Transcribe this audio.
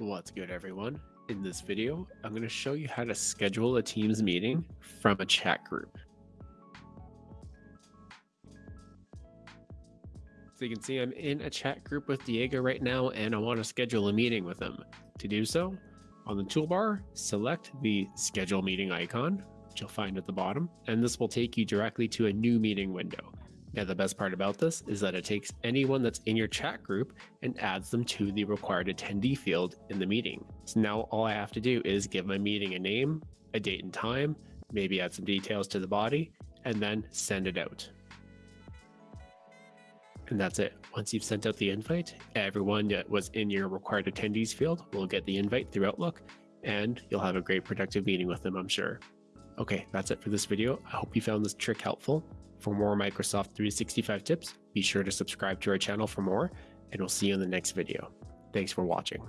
What's good, everyone? In this video, I'm going to show you how to schedule a Teams meeting from a chat group. So you can see I'm in a chat group with Diego right now, and I want to schedule a meeting with him. To do so, on the toolbar, select the schedule meeting icon, which you'll find at the bottom, and this will take you directly to a new meeting window. Now, the best part about this is that it takes anyone that's in your chat group and adds them to the required attendee field in the meeting. So now all I have to do is give my meeting a name, a date and time, maybe add some details to the body, and then send it out. And that's it. Once you've sent out the invite, everyone that was in your required attendees field will get the invite through Outlook, and you'll have a great productive meeting with them, I'm sure. Okay, that's it for this video. I hope you found this trick helpful. For more Microsoft 365 tips, be sure to subscribe to our channel for more, and we'll see you in the next video. Thanks for watching.